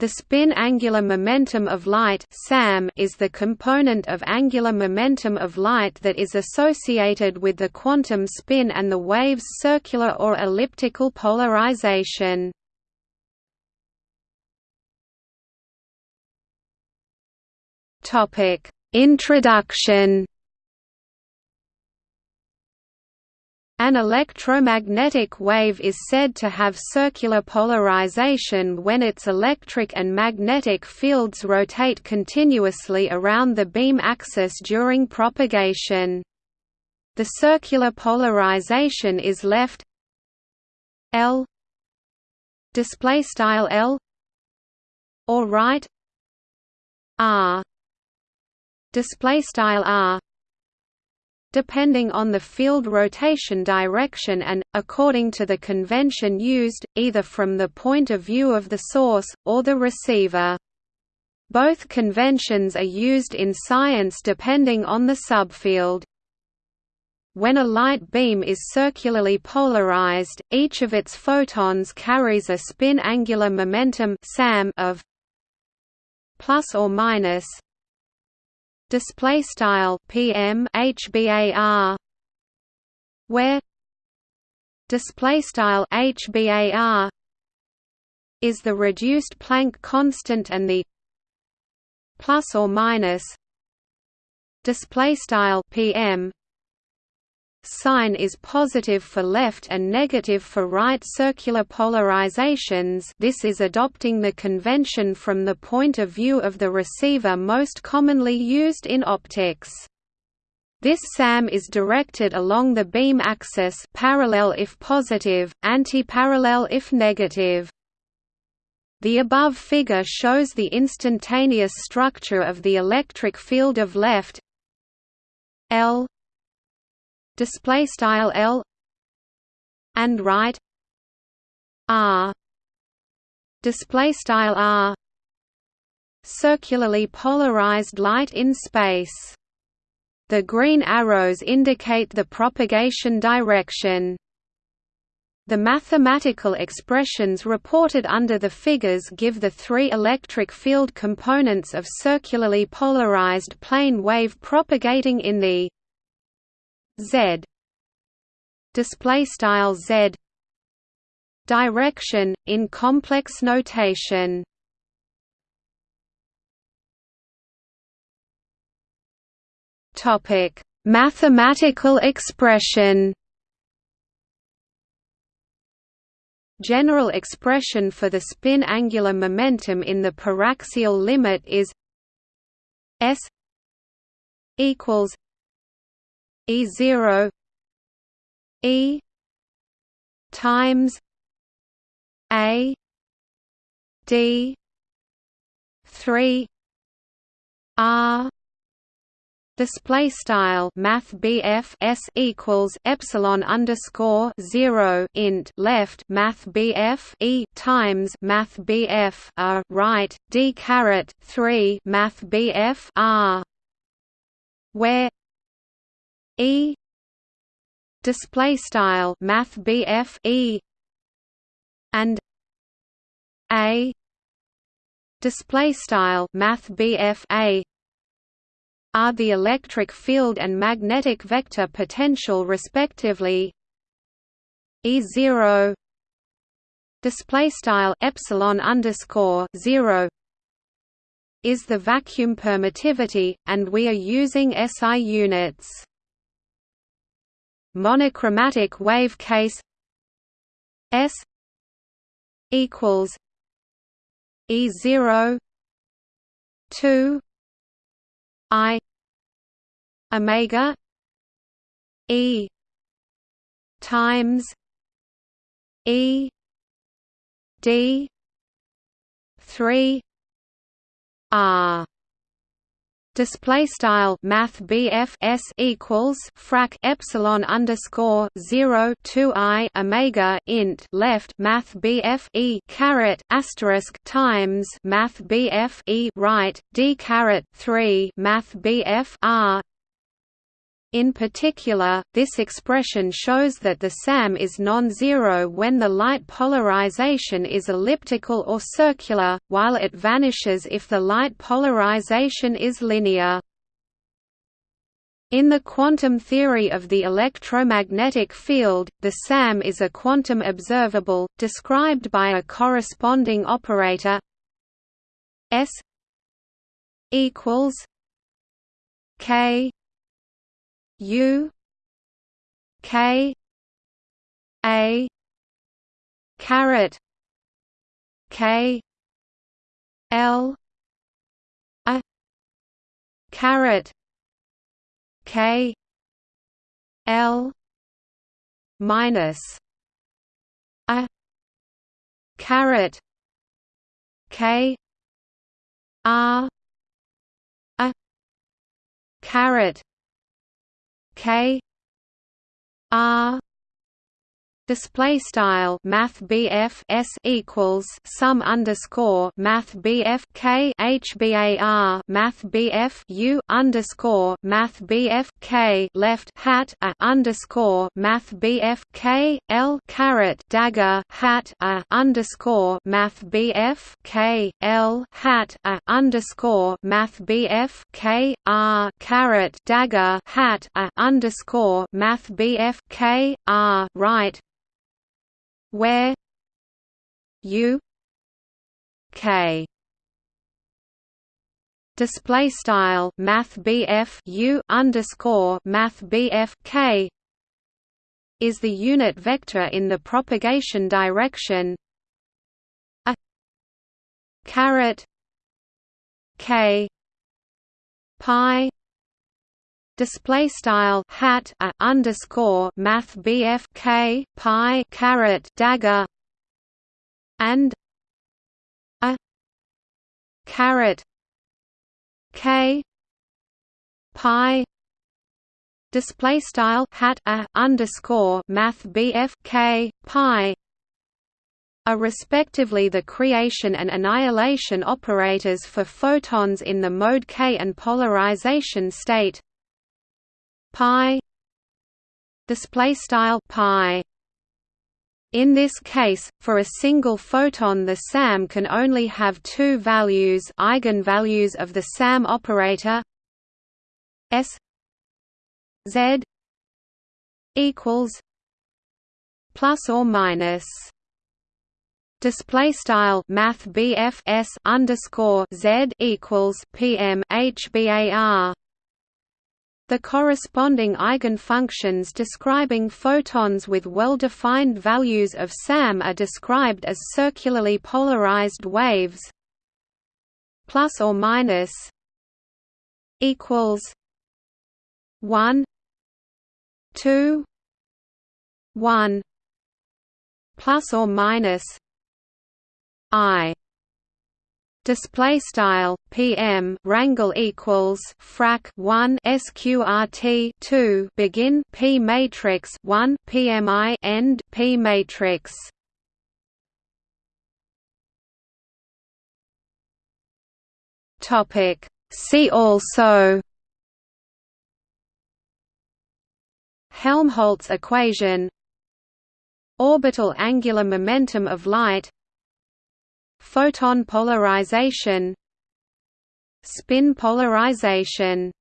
The spin angular momentum of light is the component of angular momentum of light that is associated with the quantum spin and the wave's circular or elliptical polarization. Introduction An electromagnetic wave is said to have circular polarization when its electric and magnetic fields rotate continuously around the beam axis during propagation. The circular polarization is left L display style L or right R display style R depending on the field rotation direction and, according to the convention used, either from the point of view of the source, or the receiver. Both conventions are used in science depending on the subfield. When a light beam is circularly polarized, each of its photons carries a spin angular momentum of plus or minus display style PM HBAR where? Display style HBAR is the reduced Planck constant and the plus or minus? Display style PM sign is positive for left and negative for right circular polarizations this is adopting the convention from the point of view of the receiver most commonly used in optics. This SAM is directed along the beam axis parallel if positive, antiparallel if negative. The above figure shows the instantaneous structure of the electric field of left L display style L and right R display style R circularly polarized light in space. The green arrows indicate the propagation direction. The mathematical expressions reported under the figures give the three electric field components of circularly polarized plane wave propagating in the Z. Display style Z. Direction in complex notation. Topic. Mathematical expression. General expression for the spin angular momentum in the paraxial limit is S equals E zero E times A D three R. Display style math BF S equals epsilon underscore zero int left math BF E times math BF R right D caret three math BF R. Where E. Display style math BF E. And A. Display style math BF A. Are the electric field and magnetic vector potential respectively? E zero. Display style epsilon underscore zero. Is the vacuum permittivity, and we are using SI units monochromatic wave case S equals E zero two I Omega E times E D three R display style math BF S equals frac epsilon underscore 0 2 I omega int left math BF E caret asterisk times math BF E right D caret 3 math BF R In particular, this expression shows that the SAM is non-zero when the light polarization is elliptical or circular, while it vanishes if the light polarization is linear. In the quantum theory of the electromagnetic field, the SAM is a quantum observable, described by a corresponding operator S equals K U K A caret K L a caret K L minus a caret K R a caret K R display style math BF S equals sum underscore math BF K HBAR math BF U underscore math BF K left hat a underscore math BF K L caret dagger hat a underscore math BF K L hat a underscore math BF K R caret dagger hat a underscore math BF K R right where u k. Display style math BF U underscore math BF K is the unit vector in the propagation direction. A caret K pi display style hat a underscore math BF K pi caret dagger and a caret K pi display style hat a underscore math BF K pi are respectively the creation and annihilation operators for photons in the mode K and polarization state pi display style pi. In this case, for a single photon the SAM can only have two values eigenvalues of the SAM operator S Z equals plus or minus. Display style math BF S underscore Z equals PM HBAR the corresponding eigenfunctions describing photons with well-defined values of SAM are described as circularly polarized waves plus or minus equals 1 2 1 plus or minus i display style PM rangle equals frac 1 sqrt 2 begin P matrix 1 PMI end P matrix. Topic. See also. Helmholtz equation. Orbital angular momentum of light Photon polarization Spin polarization